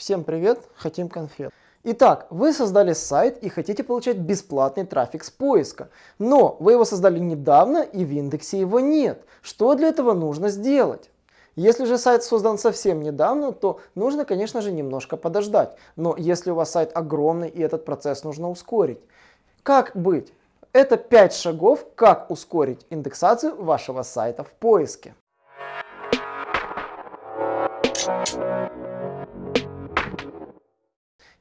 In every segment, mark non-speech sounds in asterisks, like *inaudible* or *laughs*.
Всем привет, хотим конфет. Итак, вы создали сайт и хотите получать бесплатный трафик с поиска, но вы его создали недавно и в индексе его нет. Что для этого нужно сделать? Если же сайт создан совсем недавно, то нужно, конечно же, немножко подождать. Но если у вас сайт огромный и этот процесс нужно ускорить, как быть? Это 5 шагов, как ускорить индексацию вашего сайта в поиске.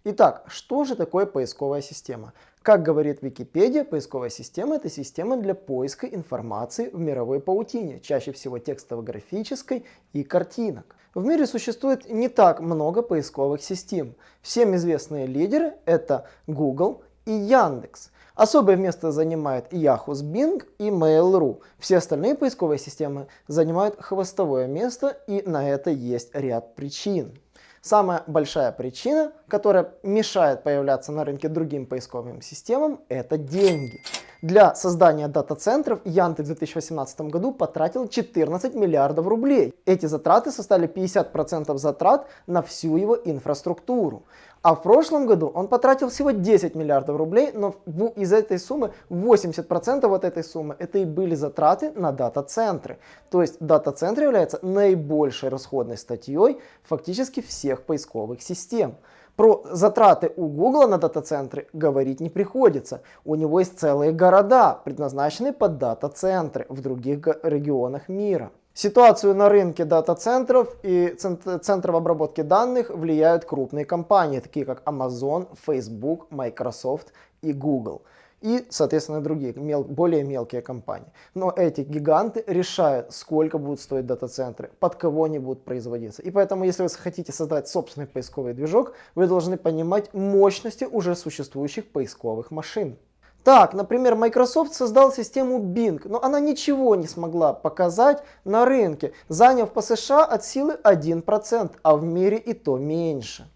Итак, что же такое поисковая система? Как говорит Википедия, поисковая система это система для поиска информации в мировой паутине, чаще всего текстово-графической и картинок. В мире существует не так много поисковых систем. Всем известные лидеры это Google и Яндекс. Особое место занимает Yahoo с Bing и Mail.ru. Все остальные поисковые системы занимают хвостовое место и на это есть ряд причин. Самая большая причина, которая мешает появляться на рынке другим поисковым системам, это деньги. Для создания дата-центров Яндекс в 2018 году потратил 14 миллиардов рублей. Эти затраты составили 50% затрат на всю его инфраструктуру. А в прошлом году он потратил всего 10 миллиардов рублей, но из этой суммы 80% от этой суммы это и были затраты на дата-центры. То есть дата-центр является наибольшей расходной статьей фактически всех поисковых систем. Про затраты у Google на дата-центры говорить не приходится. У него есть целые города, предназначенные под дата-центры в других регионах мира. Ситуацию на рынке дата-центров и центров обработки данных влияют крупные компании, такие как Amazon, Facebook, Microsoft и Google. И, соответственно, другие, мел, более мелкие компании. Но эти гиганты решают, сколько будут стоить дата-центры, под кого они будут производиться. И поэтому, если вы хотите создать собственный поисковый движок, вы должны понимать мощности уже существующих поисковых машин. Так, например, Microsoft создал систему Bing, но она ничего не смогла показать на рынке, заняв по США от силы 1%, а в мире и то меньше.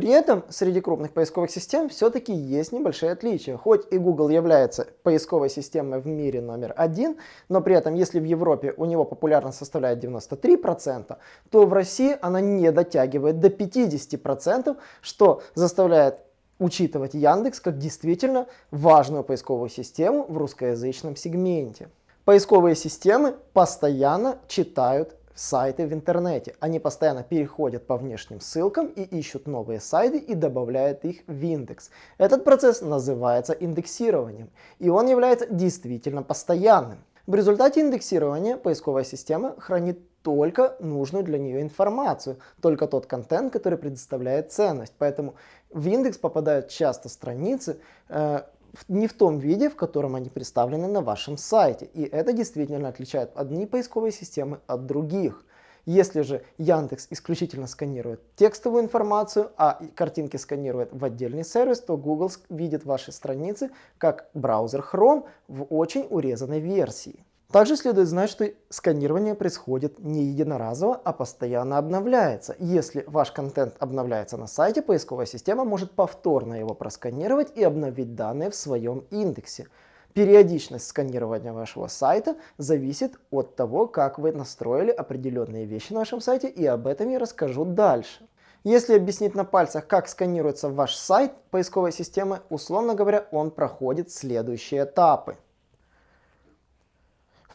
При этом среди крупных поисковых систем все-таки есть небольшие отличия. Хоть и Google является поисковой системой в мире номер один, но при этом если в Европе у него популярность составляет 93%, то в России она не дотягивает до 50%, что заставляет учитывать Яндекс как действительно важную поисковую систему в русскоязычном сегменте. Поисковые системы постоянно читают сайты в интернете. Они постоянно переходят по внешним ссылкам и ищут новые сайты и добавляют их в индекс. Этот процесс называется индексированием, и он является действительно постоянным. В результате индексирования поисковая система хранит только нужную для нее информацию, только тот контент, который предоставляет ценность. Поэтому в индекс попадают часто страницы, э, не в том виде, в котором они представлены на вашем сайте. И это действительно отличает одни поисковые системы от других. Если же Яндекс исключительно сканирует текстовую информацию, а картинки сканирует в отдельный сервис, то Google видит ваши страницы как браузер Chrome в очень урезанной версии. Также следует знать, что сканирование происходит не единоразово, а постоянно обновляется. Если ваш контент обновляется на сайте, поисковая система может повторно его просканировать и обновить данные в своем индексе. Периодичность сканирования вашего сайта зависит от того, как вы настроили определенные вещи на вашем сайте, и об этом я расскажу дальше. Если объяснить на пальцах, как сканируется ваш сайт поисковой системы, условно говоря, он проходит следующие этапы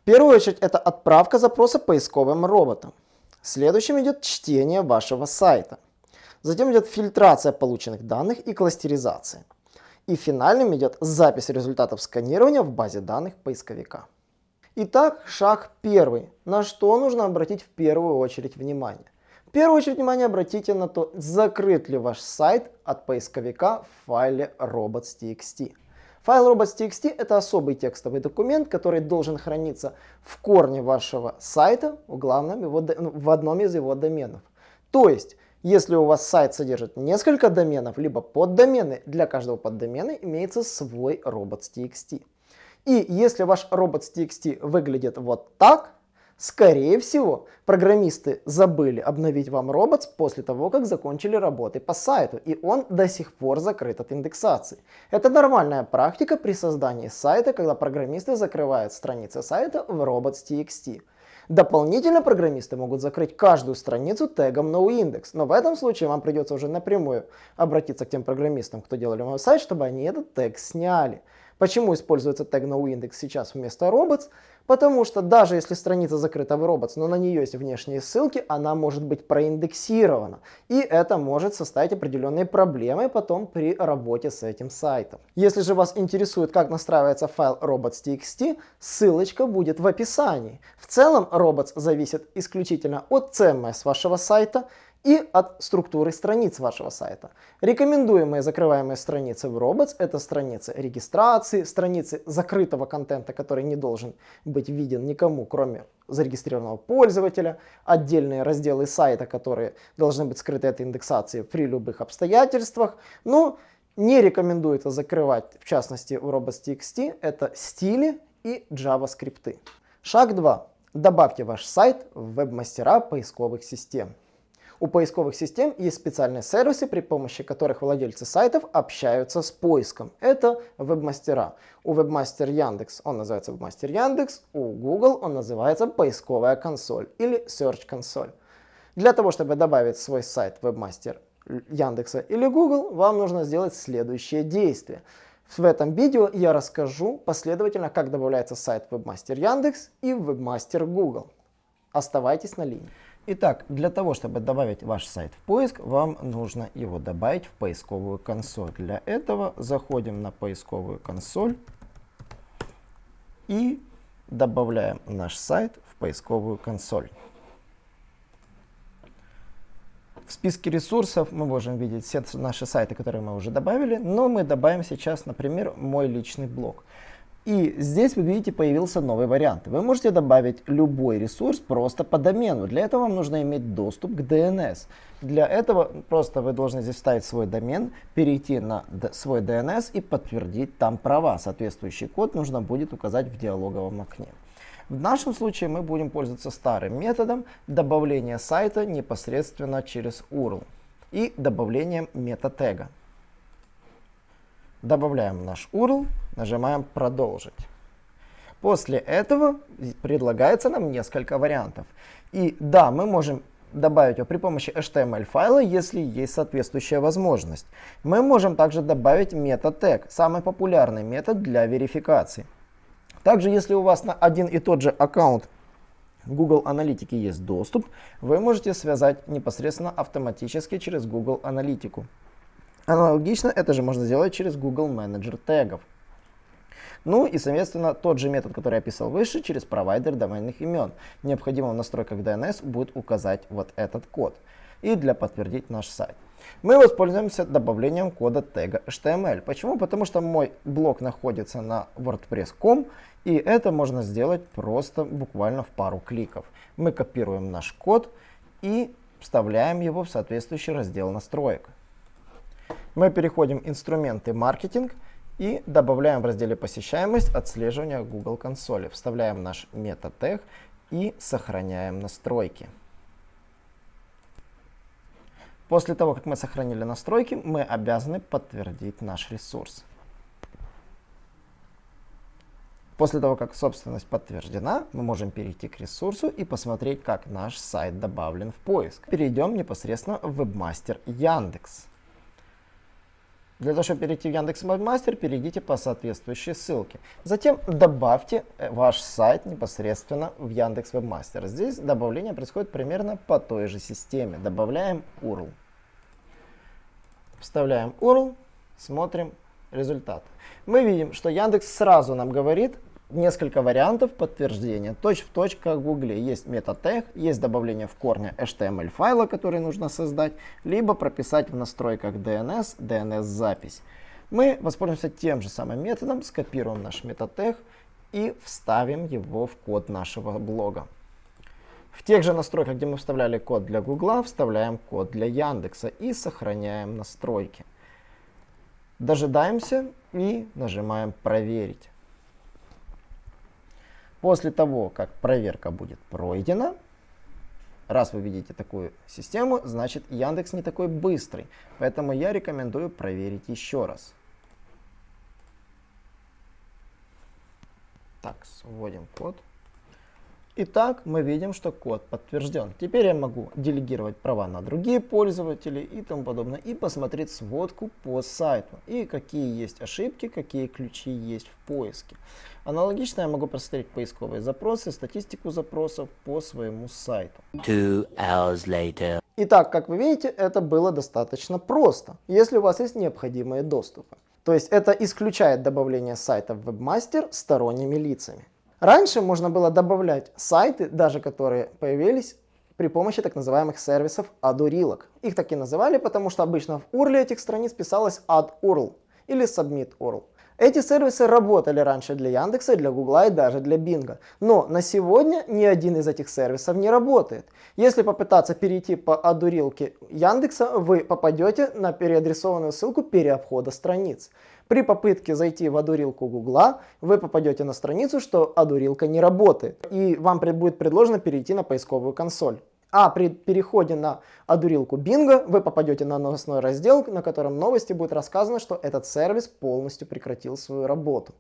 первую очередь это отправка запроса поисковым роботам. Следующим идет чтение вашего сайта. Затем идет фильтрация полученных данных и кластеризация. И финальным идет запись результатов сканирования в базе данных поисковика. Итак, шаг первый. На что нужно обратить в первую очередь внимание? В первую очередь внимание обратите на то, закрыт ли ваш сайт от поисковика в файле robots.txt. Файл robots.txt это особый текстовый документ, который должен храниться в корне вашего сайта в, главном его, ну, в одном из его доменов. То есть, если у вас сайт содержит несколько доменов, либо поддомены, для каждого поддомена имеется свой robots.txt. И если ваш robots.txt выглядит вот так, Скорее всего, программисты забыли обновить вам робот после того, как закончили работы по сайту, и он до сих пор закрыт от индексации. Это нормальная практика при создании сайта, когда программисты закрывают страницы сайта в robots.txt. Дополнительно программисты могут закрыть каждую страницу тегом noindex, но в этом случае вам придется уже напрямую обратиться к тем программистам, кто делали мой сайт, чтобы они этот тег сняли. Почему используется тег noindex сейчас вместо robots? Потому что даже если страница закрыта в robots, но на нее есть внешние ссылки, она может быть проиндексирована. И это может составить определенные проблемы потом при работе с этим сайтом. Если же вас интересует, как настраивается файл robots.txt, ссылочка будет в описании. В целом robots зависит исключительно от CMS вашего сайта, и от структуры страниц вашего сайта. Рекомендуемые закрываемые страницы в Robots это страницы регистрации, страницы закрытого контента, который не должен быть виден никому, кроме зарегистрированного пользователя, отдельные разделы сайта, которые должны быть скрыты от индексации при любых обстоятельствах. Ну, не рекомендуется закрывать, в частности, в robots.txt, это стили и JavaScript. Шаг 2. Добавьте ваш сайт в веб-мастера поисковых систем. У поисковых систем есть специальные сервисы, при помощи которых владельцы сайтов общаются с поиском. Это вебмастера. У вебмастер Яндекс он называется вебмастер Яндекс, у Google он называется поисковая консоль или Search консоль. Для того, чтобы добавить свой сайт вебмастер Яндекса или Google, вам нужно сделать следующее действие. В этом видео я расскажу последовательно, как добавляется сайт вебмастер Яндекс и вебмастер Google. Оставайтесь на линии. Итак, для того, чтобы добавить ваш сайт в поиск, вам нужно его добавить в поисковую консоль. Для этого заходим на поисковую консоль и добавляем наш сайт в поисковую консоль. В списке ресурсов мы можем видеть все наши сайты, которые мы уже добавили, но мы добавим сейчас, например, мой личный блог. И здесь вы видите появился новый вариант. Вы можете добавить любой ресурс просто по домену. Для этого вам нужно иметь доступ к DNS. Для этого просто вы должны здесь вставить свой домен, перейти на свой DNS и подтвердить там права. Соответствующий код нужно будет указать в диалоговом окне. В нашем случае мы будем пользоваться старым методом добавления сайта непосредственно через URL и добавлением мета-тега. Добавляем наш URL, нажимаем «Продолжить». После этого предлагается нам несколько вариантов. И да, мы можем добавить его при помощи HTML файла, если есть соответствующая возможность. Мы можем также добавить tag, самый популярный метод для верификации. Также, если у вас на один и тот же аккаунт Google Аналитики есть доступ, вы можете связать непосредственно автоматически через Google Аналитику. Аналогично это же можно сделать через Google Manager тегов. Ну и, соответственно, тот же метод, который я описал выше, через провайдер доменных имен. Необходимо в настройках DNS будет указать вот этот код. И для подтвердить наш сайт. Мы воспользуемся добавлением кода тега HTML. Почему? Потому что мой блог находится на WordPress.com, и это можно сделать просто буквально в пару кликов. Мы копируем наш код и вставляем его в соответствующий раздел настроек. Мы переходим в инструменты маркетинг и добавляем в разделе посещаемость отслеживания Google консоли. Вставляем наш метатег и сохраняем настройки. После того, как мы сохранили настройки, мы обязаны подтвердить наш ресурс. После того, как собственность подтверждена, мы можем перейти к ресурсу и посмотреть, как наш сайт добавлен в поиск. Перейдем непосредственно в вебмастер Яндекс. Для того, чтобы перейти в Яндекс Webmaster, перейдите по соответствующей ссылке. Затем добавьте э, ваш сайт непосредственно в Яндекс Webmaster. Здесь добавление происходит примерно по той же системе. Добавляем URL. Вставляем URL, смотрим результат. Мы видим, что Яндекс сразу нам говорит, несколько вариантов подтверждения. Точь в точь, как в Гугле. Есть метатег, есть добавление в корне HTML файла, который нужно создать, либо прописать в настройках DNS, DNS-запись. Мы воспользуемся тем же самым методом, скопируем наш метатег и вставим его в код нашего блога. В тех же настройках, где мы вставляли код для Гугла, вставляем код для Яндекса и сохраняем настройки. Дожидаемся и нажимаем «Проверить». После того, как проверка будет пройдена, раз вы видите такую систему, значит Яндекс не такой быстрый. Поэтому я рекомендую проверить еще раз. Так, вводим код. Итак, мы видим, что код подтвержден. Теперь я могу делегировать права на другие пользователи и тому подобное. И посмотреть сводку по сайту. И какие есть ошибки, какие ключи есть в поиске. Аналогично я могу посмотреть поисковые запросы, статистику запросов по своему сайту. Two hours later. Итак, как вы видите, это было достаточно просто, если у вас есть необходимые доступы. То есть это исключает добавление сайта в WebMaster сторонними лицами. Раньше можно было добавлять сайты, даже которые появились при помощи так называемых сервисов add-урилок. Их так и называли, потому что обычно в URL этих страниц писалось add-URL или submit-URL. Эти сервисы работали раньше для Яндекса, для Гугла и даже для Бинга. Но на сегодня ни один из этих сервисов не работает. Если попытаться перейти по одурилке Яндекса, вы попадете на переадресованную ссылку переобхода страниц. При попытке зайти в одурилку Гугла, вы попадете на страницу, что одурилка не работает. И вам будет предложено перейти на поисковую консоль. А при переходе на одурилку Бинго вы попадете на новостной раздел, на котором новости будет рассказано, что этот сервис полностью прекратил свою работу.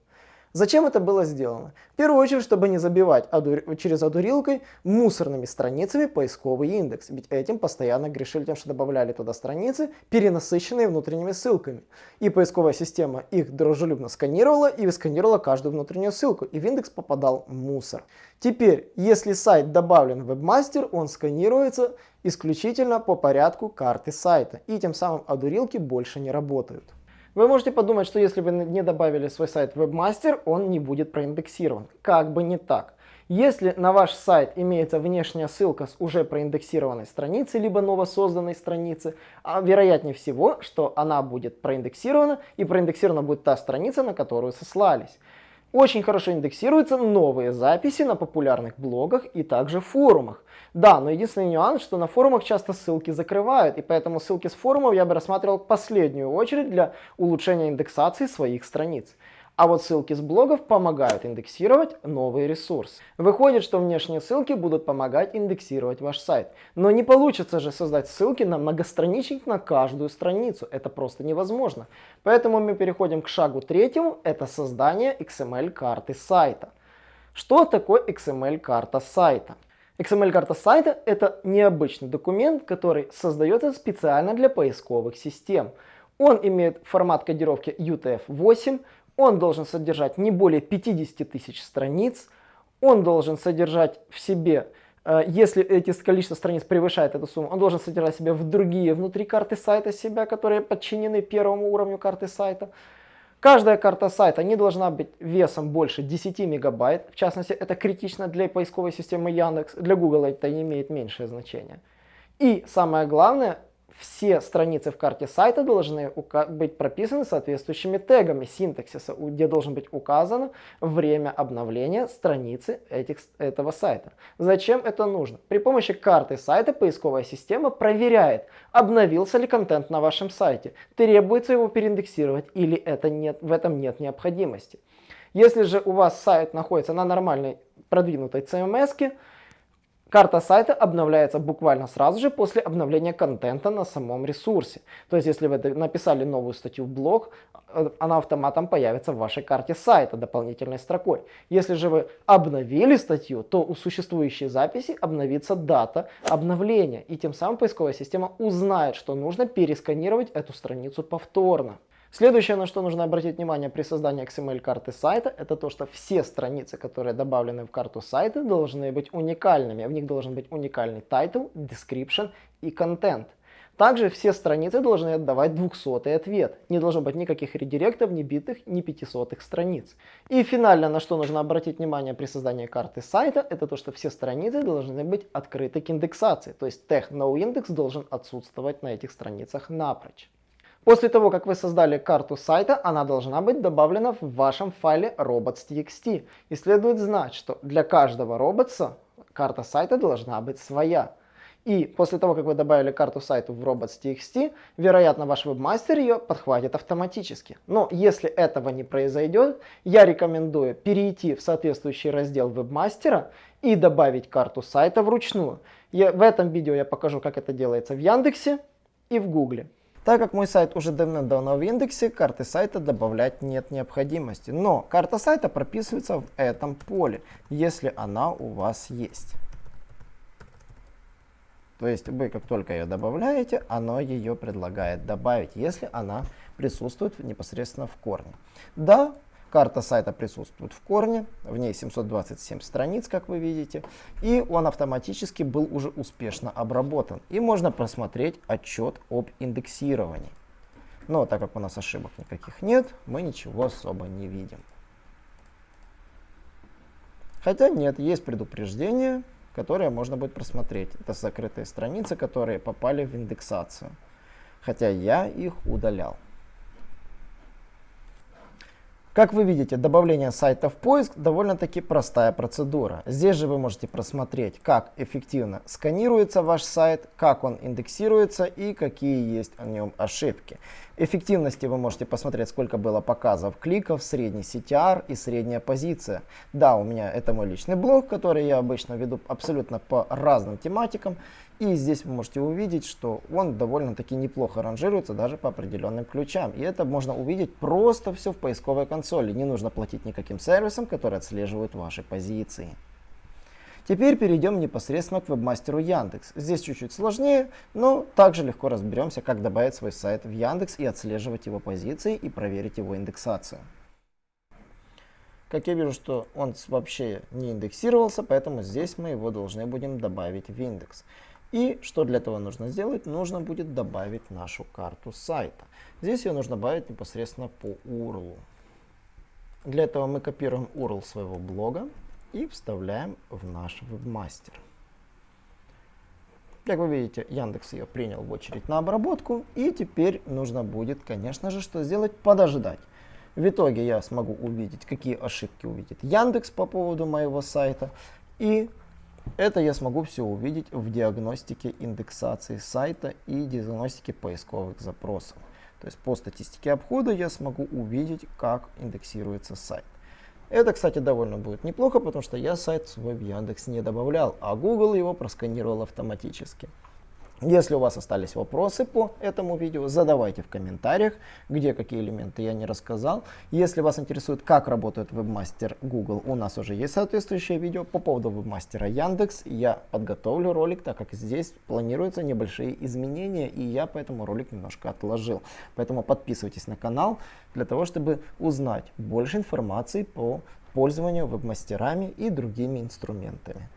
Зачем это было сделано? В первую очередь, чтобы не забивать адур... через одурилкой мусорными страницами поисковый индекс. Ведь этим постоянно грешили тем, что добавляли туда страницы, перенасыщенные внутренними ссылками. И поисковая система их дружелюбно сканировала и сканировала каждую внутреннюю ссылку. И в индекс попадал мусор. Теперь, если сайт добавлен в WebMaster, он сканируется исключительно по порядку карты сайта. И тем самым одурилки больше не работают. Вы можете подумать, что если вы не добавили свой сайт в Webmaster, он не будет проиндексирован. Как бы не так. Если на ваш сайт имеется внешняя ссылка с уже проиндексированной страницы, либо новосозданной страницы, а вероятнее всего, что она будет проиндексирована, и проиндексирована будет та страница, на которую сослались. Очень хорошо индексируются новые записи на популярных блогах и также форумах. Да, но единственный нюанс, что на форумах часто ссылки закрывают, и поэтому ссылки с форумов я бы рассматривал в последнюю очередь для улучшения индексации своих страниц. А вот ссылки с блогов помогают индексировать новый ресурс. Выходит, что внешние ссылки будут помогать индексировать ваш сайт. Но не получится же создать ссылки на многостраничник на каждую страницу. Это просто невозможно. Поэтому мы переходим к шагу третьему. Это создание XML-карты сайта. Что такое XML-карта сайта? XML-карта сайта – это необычный документ, который создается специально для поисковых систем. Он имеет формат кодировки UTF-8, он должен содержать не более 50 тысяч страниц. Он должен содержать в себе, э, если эти количество страниц превышает эту сумму, он должен содержать в себе в другие внутри карты сайта себя, которые подчинены первому уровню карты сайта. Каждая карта сайта не должна быть весом больше 10 мегабайт. В частности, это критично для поисковой системы Яндекс. Для Google это имеет меньшее значение. И самое главное, все страницы в карте сайта должны быть прописаны соответствующими тегами синтаксиса, где должен быть указано время обновления страницы этих, этого сайта. Зачем это нужно? При помощи карты сайта поисковая система проверяет, обновился ли контент на вашем сайте, требуется его переиндексировать или это нет, в этом нет необходимости. Если же у вас сайт находится на нормальной продвинутой CMS, Карта сайта обновляется буквально сразу же после обновления контента на самом ресурсе. То есть, если вы написали новую статью в блог, э, она автоматом появится в вашей карте сайта дополнительной строкой. Если же вы обновили статью, то у существующей записи обновится дата обновления. И тем самым поисковая система узнает, что нужно пересканировать эту страницу повторно. Следующее, на что нужно обратить внимание при создании XML-карты сайта, это то, что все страницы, которые добавлены в карту сайта, должны быть уникальными. В них должен быть уникальный title, description и content. Также все страницы должны отдавать 200 ответ. Не должно быть никаких редиректов, ни битых, ни 500 страниц. И финально, на что нужно обратить внимание при создании карты сайта, это то, что все страницы должны быть открыты к индексации. То есть тег noindex должен отсутствовать на этих страницах напрочь. После того, как вы создали карту сайта, она должна быть добавлена в вашем файле robots.txt. И следует знать, что для каждого роботса карта сайта должна быть своя. И после того, как вы добавили карту сайта в robots.txt, вероятно, ваш вебмастер ее подхватит автоматически. Но если этого не произойдет, я рекомендую перейти в соответствующий раздел вебмастера и добавить карту сайта вручную. Я, в этом видео я покажу, как это делается в Яндексе и в Гугле. Так как мой сайт уже давно в индексе, карты сайта добавлять нет необходимости. Но карта сайта прописывается в этом поле, если она у вас есть. То есть вы как только ее добавляете, оно ее предлагает добавить, если она присутствует непосредственно в корне. Да, карта сайта присутствует в корне, в ней 727 страниц, как вы видите, и он автоматически был уже успешно обработан. И можно просмотреть отчет об индексировании. Но так как у нас ошибок никаких нет, мы ничего особо не видим. Хотя нет, есть предупреждение, которые можно будет просмотреть. Это закрытые страницы, которые попали в индексацию. Хотя я их удалял. Как вы видите, добавление сайта в поиск довольно-таки простая процедура. Здесь же вы можете просмотреть, как эффективно сканируется ваш сайт, как он индексируется и какие есть о нем ошибки. Эффективности вы можете посмотреть, сколько было показов кликов, средний CTR и средняя позиция. Да, у меня это мой личный блог, который я обычно веду абсолютно по разным тематикам. И здесь вы можете увидеть, что он довольно-таки неплохо ранжируется даже по определенным ключам. И это можно увидеть просто все в поисковой консоли. Не нужно платить никаким сервисам, которые отслеживают ваши позиции. Теперь перейдем непосредственно к вебмастеру Яндекс. Здесь чуть-чуть сложнее, но также легко разберемся, как добавить свой сайт в Яндекс и отслеживать его позиции и проверить его индексацию. Как я вижу, что он вообще не индексировался, поэтому здесь мы его должны будем добавить в индекс. И что для этого нужно сделать? Нужно будет добавить нашу карту сайта. Здесь ее нужно добавить непосредственно по URL. Для этого мы копируем URL своего блога и вставляем в наш вебмастер. Как вы видите, Яндекс ее принял в очередь на обработку. И теперь нужно будет, конечно же, что сделать? Подождать. В итоге я смогу увидеть, какие ошибки увидит Яндекс по поводу моего сайта. И это я смогу все увидеть в диагностике индексации сайта и диагностике поисковых запросов. То есть по статистике обхода я смогу увидеть, как индексируется сайт. Это, кстати, довольно будет неплохо, потому что я сайт в Яндекс не добавлял, а Google его просканировал автоматически. Если у вас остались вопросы по этому видео, задавайте в комментариях, где какие элементы я не рассказал. Если вас интересует, как работает вебмастер Google, у нас уже есть соответствующее видео. По поводу вебмастера Яндекс я подготовлю ролик, так как здесь планируются небольшие изменения, и я поэтому ролик немножко отложил. Поэтому подписывайтесь на канал для того, чтобы узнать больше информации по пользованию вебмастерами и другими инструментами.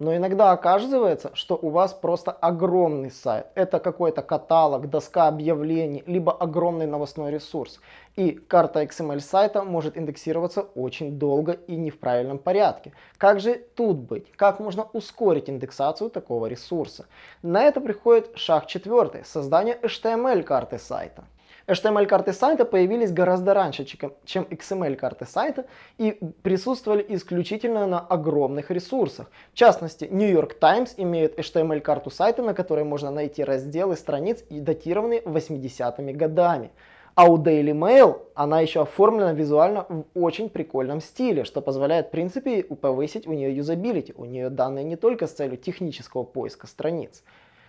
Но иногда оказывается, что у вас просто огромный сайт. Это какой-то каталог, доска объявлений, либо огромный новостной ресурс. И карта XML сайта может индексироваться очень долго и не в правильном порядке. Как же тут быть? Как можно ускорить индексацию такого ресурса? На это приходит шаг четвертый. Создание HTML карты сайта. HTML-карты сайта появились гораздо раньше, чем XML-карты сайта и присутствовали исключительно на огромных ресурсах. В частности, New York Times имеет HTML-карту сайта, на которой можно найти разделы страниц, датированные 80-ми годами. А у Daily Mail она еще оформлена визуально в очень прикольном стиле, что позволяет в принципе повысить у нее юзабилити. У нее данные не только с целью технического поиска страниц.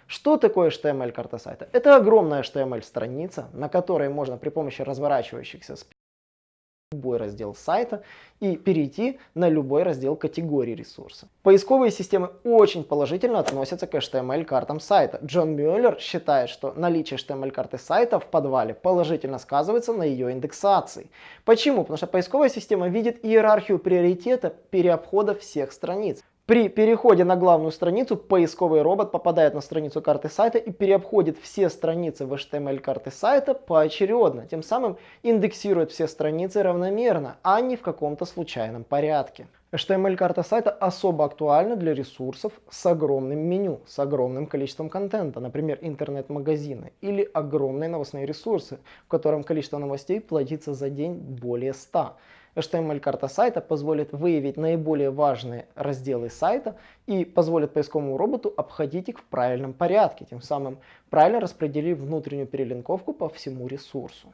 Что такое HTML-карта сайта? Это огромная HTML-страница, на которой можно при помощи разворачивающихся любой раздел сайта и перейти на любой раздел категории ресурса. Поисковые системы очень положительно относятся к HTML-картам сайта. Джон Мюллер считает, что наличие HTML-карты сайта в подвале положительно сказывается на ее индексации. Почему? Потому что поисковая система видит иерархию приоритета переобхода всех страниц. При переходе на главную страницу поисковый робот попадает на страницу карты сайта и переобходит все страницы в HTML карты сайта поочередно, тем самым индексирует все страницы равномерно, а не в каком-то случайном порядке. HTML-карта сайта особо актуальна для ресурсов с огромным меню, с огромным количеством контента, например, интернет-магазины или огромные новостные ресурсы, в котором количество новостей плодится за день более 100. HTML-карта сайта позволит выявить наиболее важные разделы сайта и позволит поисковому роботу обходить их в правильном порядке, тем самым правильно распределив внутреннюю перелинковку по всему ресурсу.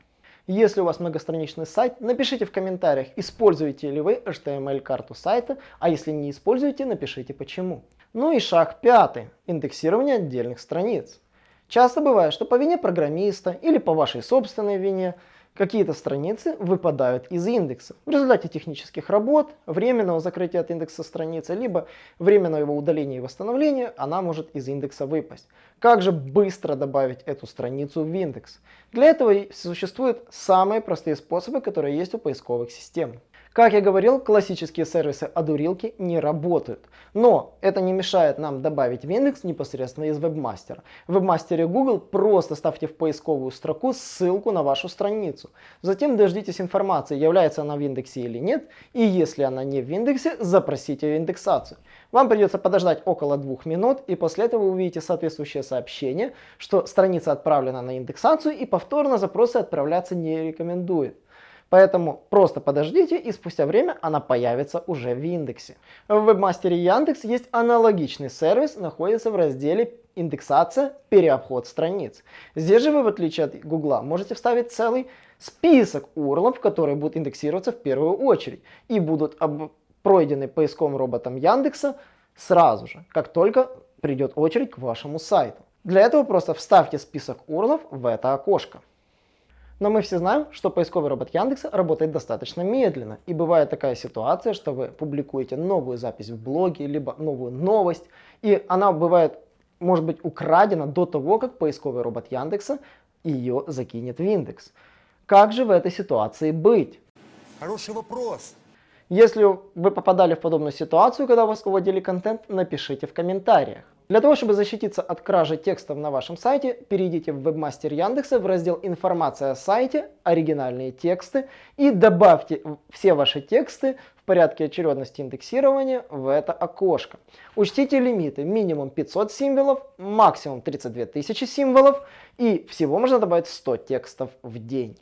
Если у вас многостраничный сайт, напишите в комментариях, используете ли вы HTML-карту сайта, а если не используете, напишите почему. Ну и шаг пятый. Индексирование отдельных страниц. Часто бывает, что по вине программиста или по вашей собственной вине какие-то страницы выпадают из индекса. В результате технических работ, временного закрытия от индекса страницы, либо временного его удаления и восстановления, она может из индекса выпасть. Как же быстро добавить эту страницу в индекс? Для этого существуют самые простые способы, которые есть у поисковых систем. Как я говорил, классические сервисы одурилки не работают. Но это не мешает нам добавить в непосредственно из вебмастера. В вебмастере Google просто ставьте в поисковую строку ссылку на вашу страницу. Затем дождитесь информации, является она в индексе или нет. И если она не в индексе, запросите индексацию. Вам придется подождать около двух минут, и после этого вы увидите соответствующее сообщение, что страница отправлена на индексацию и повторно запросы отправляться не рекомендует. Поэтому просто подождите и спустя время она появится уже в индексе. В вебмастере Яндекс есть аналогичный сервис, находится в разделе индексация, переобход страниц. Здесь же вы, в отличие от Гугла, можете вставить целый список URL, которые будут индексироваться в первую очередь и будут пройдены поисковым роботом Яндекса сразу же, как только придет очередь к вашему сайту. Для этого просто вставьте список URL в это окошко. Но мы все знаем, что поисковый робот Яндекса работает достаточно медленно. И бывает такая ситуация, что вы публикуете новую запись в блоге, либо новую новость, и она бывает, может быть, украдена до того, как поисковый робот Яндекса ее закинет в индекс. Как же в этой ситуации быть? Хороший вопрос. Если вы попадали в подобную ситуацию, когда вас уводили контент, напишите в комментариях. Для того, чтобы защититься от кражи текстов на вашем сайте, перейдите в вебмастер Яндекса в раздел «Информация о сайте», «Оригинальные тексты» и добавьте все ваши тексты в порядке очередности индексирования в это окошко. Учтите лимиты минимум 500 символов, максимум 32 тысячи символов и всего можно добавить 100 текстов в день.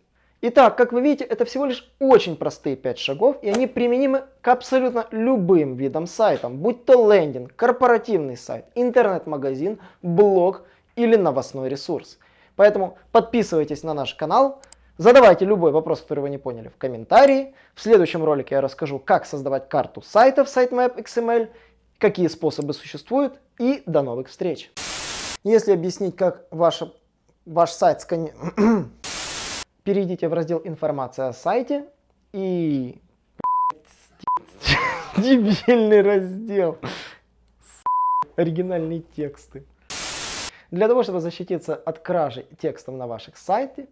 Итак, как вы видите, это всего лишь очень простые 5 шагов, и они применимы к абсолютно любым видам сайтам, будь то лендинг, корпоративный сайт, интернет-магазин, блог или новостной ресурс. Поэтому подписывайтесь на наш канал, задавайте любой вопрос, который вы не поняли в комментарии. В следующем ролике я расскажу, как создавать карту сайта в Sitemap XML, какие способы существуют, и до новых встреч. Если объяснить, как ваша, ваш сайт сканирует *clears throat* перейдите в раздел «Информация о сайте» и... *laughs* Дебильный раздел. Оригинальные тексты. Для того, чтобы защититься от кражи текстов на ваших сайтах,